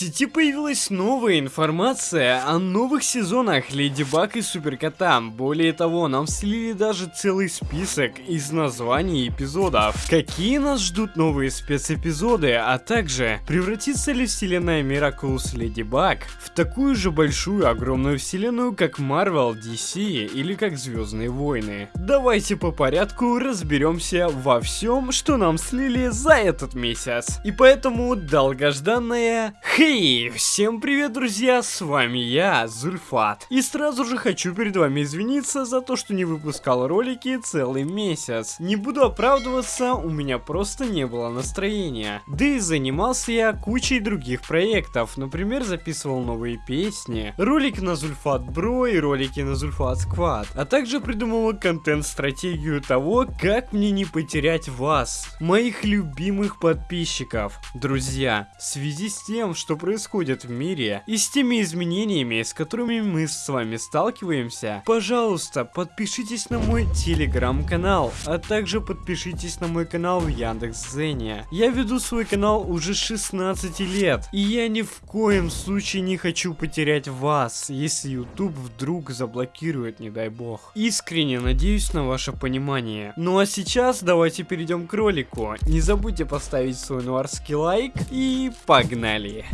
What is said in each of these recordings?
сети появилась новая информация о новых сезонах Леди Баг и Суперкота. Более того, нам слили даже целый список из названий эпизодов. Какие нас ждут новые спецэпизоды, а также превратится ли вселенная Miraculous Леди Баг в такую же большую огромную вселенную, как Marvel, DC или как Звездные войны. Давайте по порядку разберемся во всем, что нам слили за этот месяц. И поэтому долгожданная Хей, всем привет, друзья, с вами я, Зульфат. И сразу же хочу перед вами извиниться за то, что не выпускал ролики целый месяц. Не буду оправдываться, у меня просто не было настроения. Да и занимался я кучей других проектов, например, записывал новые песни, ролик на Зульфат Бро и ролики на Зульфат Сквад, а также придумывал контент-стратегию того, как мне не потерять вас, моих любимых подписчиков. Друзья, в связи с тем, что происходит в мире и с теми изменениями, с которыми мы с вами сталкиваемся, пожалуйста, подпишитесь на мой телеграм-канал, а также подпишитесь на мой канал в Яндекс.Зене. Я веду свой канал уже 16 лет, и я ни в коем случае не хочу потерять вас, если YouTube вдруг заблокирует, не дай бог. Искренне надеюсь на ваше понимание. Ну а сейчас давайте перейдем к ролику. Не забудьте поставить свой нуарский лайк и погнали!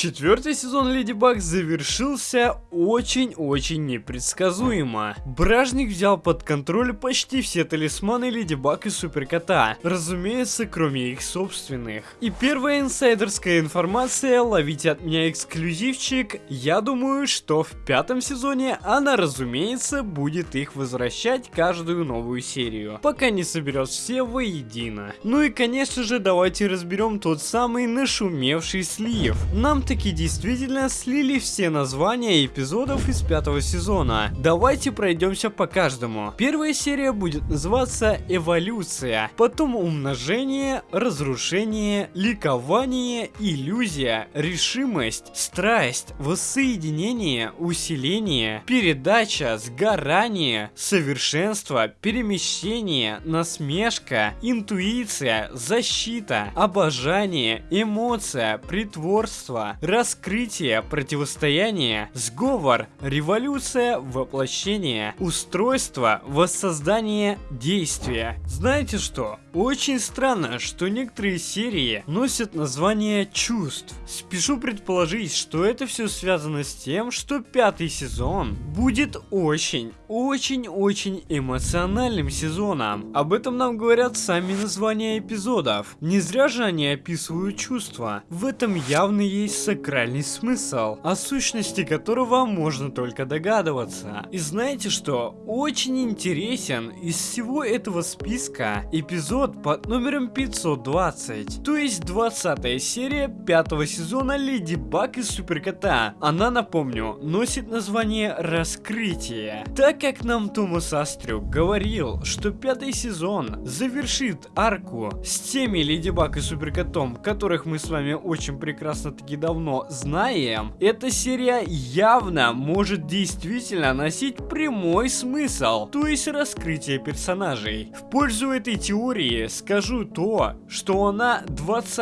Четвертый сезон Леди Баг завершился очень-очень непредсказуемо. Бражник взял под контроль почти все талисманы Леди Баг и Суперкота, разумеется, кроме их собственных. И первая инсайдерская информация, ловите от меня эксклюзивчик, я думаю, что в пятом сезоне она, разумеется, будет их возвращать каждую новую серию, пока не соберет все воедино. Ну и конечно же, давайте разберем тот самый нашумевший слив. Нам таки действительно слили все названия эпизодов из пятого сезона. Давайте пройдемся по каждому. Первая серия будет называться Эволюция, потом Умножение, Разрушение, Ликование, Иллюзия, Решимость, Страсть, Воссоединение, Усиление, Передача, Сгорание, Совершенство, Перемещение, Насмешка, Интуиция, Защита, Обожание, Эмоция, Притворство, раскрытие, противостояние, сговор, революция, воплощение, устройство, воссоздание, действия. Знаете что? Очень странно, что некоторые серии носят название чувств. Спешу предположить, что это все связано с тем, что пятый сезон будет очень, очень-очень эмоциональным сезоном. Об этом нам говорят сами названия эпизодов. Не зря же они описывают чувства. В этом явно есть сакральный смысл, о сущности которого можно только догадываться. И знаете что? Очень интересен из всего этого списка эпизод под номером 520, то есть 20 серия пятого сезона Леди Баг и Суперкота. Она, напомню, носит название Раскрытие. Так как нам Томас Астрюк говорил, что пятый сезон завершит арку с теми Леди Баг и Суперкотом, которых мы с вами очень прекрасно таки давно знаем, эта серия явно может действительно носить прямой смысл, то есть раскрытие персонажей. В пользу этой теории скажу то, что она 20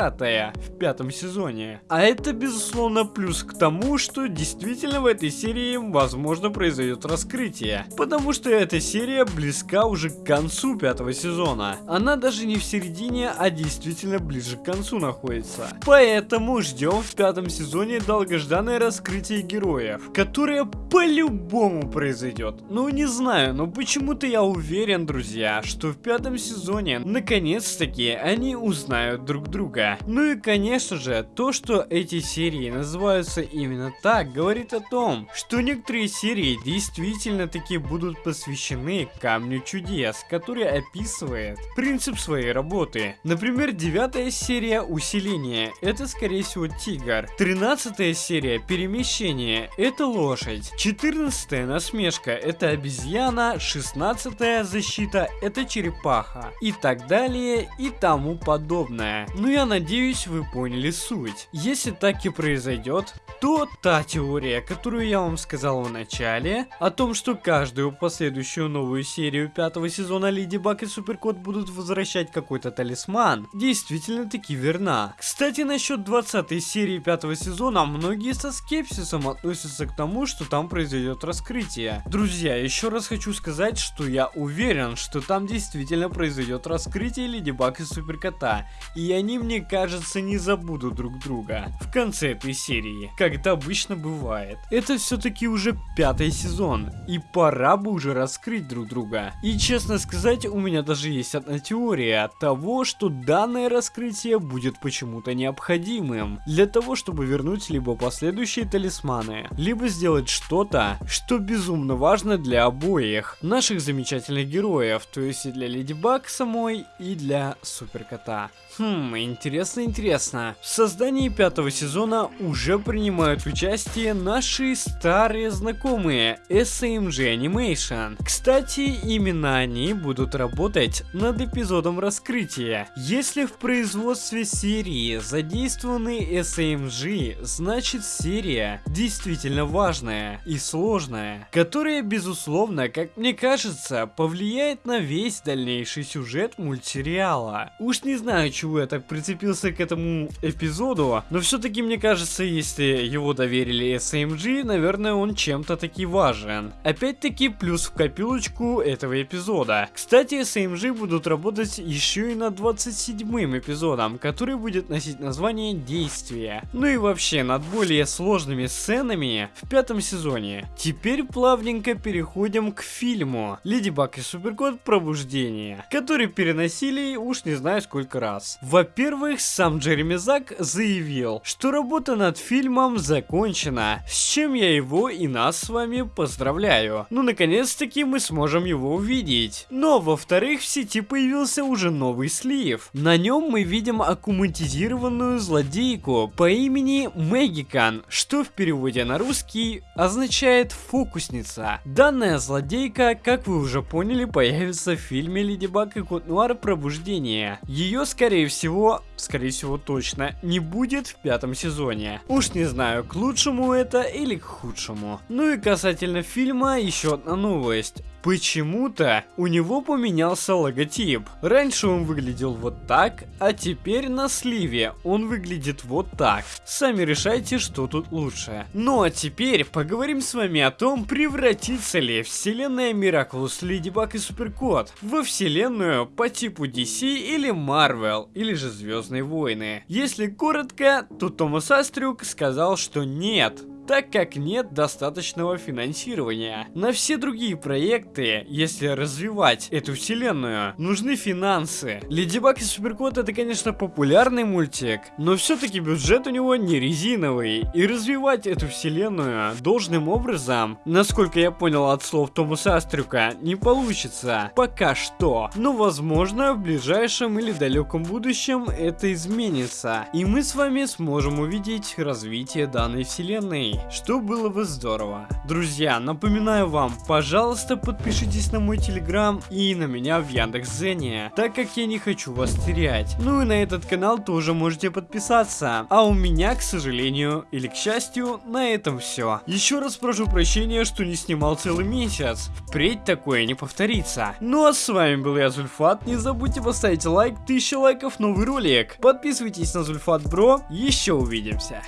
в пятом сезоне. А это безусловно плюс к тому, что действительно в этой серии возможно произойдет раскрытие. Потому что эта серия близка уже к концу пятого сезона. Она даже не в середине, а действительно ближе к концу находится. Поэтому ждем в пятом сезоне долгожданное раскрытие героев, которое по-любому произойдет. Ну не знаю, но почему-то я уверен, друзья, что в пятом сезоне наконец-таки они узнают друг друга. Ну и конечно же, то, что эти серии называются именно так, говорит о том, что некоторые серии действительно таки будут посвящены Камню Чудес, который описывает принцип своей работы. Например, девятая серия Усиление, это скорее всего тигр. Тринадцатая серия Перемещение, это лошадь. Четырнадцатая Насмешка, это обезьяна. Шестнадцатая Защита, это черепаха. И так далее и тому подобное. Ну я надеюсь вы поняли суть. Если так и произойдет, то та теория, которую я вам сказал в начале, о том, что каждую последующую новую серию пятого сезона Леди Баг и Суперкот будут возвращать какой-то талисман, действительно таки верна. Кстати, насчет 20 серии пятого сезона, многие со скепсисом относятся к тому, что там произойдет раскрытие. Друзья, еще раз хочу сказать, что я уверен, что там действительно произойдет раскрытие Леди Баг и Суперкота, и они, мне кажется, не забудут друг друга в конце этой серии, как это обычно бывает. Это все-таки уже пятый сезон, и пора бы уже раскрыть друг друга. И честно сказать, у меня даже есть одна теория того, что данное раскрытие будет почему-то необходимым для того, чтобы вернуть либо последующие талисманы, либо сделать что-то, что безумно важно для обоих наших замечательных героев, то есть и для Леди Баг самой, и для Суперкота. Хм, интересно, интересно. В создании пятого сезона уже принимают участие наши старые знакомые SMG Animation. Кстати, именно они будут работать над эпизодом раскрытия. Если в производстве серии задействованы SMG, значит серия действительно важная и сложная, которая безусловно, как мне кажется, повлияет на весь дальнейший сюжет мультсериала. Уж не знаю, чего я так прицепился к этому эпизоду, но все-таки мне кажется, если его доверили SMG, наверное, он чем-то таки важен. Опять-таки, плюс в копилочку этого эпизода. Кстати, SMG будут работать еще и над 27 эпизодом, который будет носить название Действие. Ну и вообще, над более сложными сценами в пятом сезоне. Теперь плавненько переходим к фильму Леди Баг и Суперкот Пробуждение, который переносили уж не знаю сколько раз. Во-первых, сам Джереми Зак заявил, что работа над фильмом закончена, с чем я его и нас с вами поздравляю. Ну, наконец-таки мы сможем его увидеть. Но, во-вторых, в сети появился уже новый слив. На нем мы видим аккуматизированную злодейку по имени Мэгикан, что в переводе на русский означает фокусница. Данная злодейка, как вы уже поняли, появится в фильме Леди Баг и Кот Нуар Пробуждение. Ее, скорее всего, скорее всего точно, не будет в пятом сезоне. Уж не знаю, к лучшему это или к худшему. Ну и касательно фильма, еще одна новость. Почему-то у него поменялся логотип. Раньше он выглядел вот так, а теперь на сливе он выглядит вот так. Сами решайте, что тут лучше. Ну а теперь поговорим с вами о том, превратится ли вселенная Miraculous Баг и Суперкот во вселенную по типу DC или Marvel, или же Звездные Войны. Если коротко, то Томас Астрюк сказал, что нет, так как нет достаточного финансирования. На все другие проекты, если развивать эту вселенную, нужны финансы. Леди Баг и Суперкот это, конечно, популярный мультик, но все-таки бюджет у него не резиновый. И развивать эту вселенную должным образом, насколько я понял от слов Томаса Астрюка, не получится. Пока что. Но возможно в ближайшем или далеком будущем это изменится. И мы с вами сможем увидеть развитие данной вселенной что было бы здорово. Друзья, напоминаю вам, пожалуйста, подпишитесь на мой телеграм и на меня в Яндекс.Зене, так как я не хочу вас терять. Ну и на этот канал тоже можете подписаться. А у меня, к сожалению, или к счастью, на этом все. Еще раз прошу прощения, что не снимал целый месяц. Впредь такое не повторится. Ну а с вами был я, Зульфат. Не забудьте поставить лайк, 1000 лайков, новый ролик. Подписывайтесь на Зульфат Бро. Еще увидимся.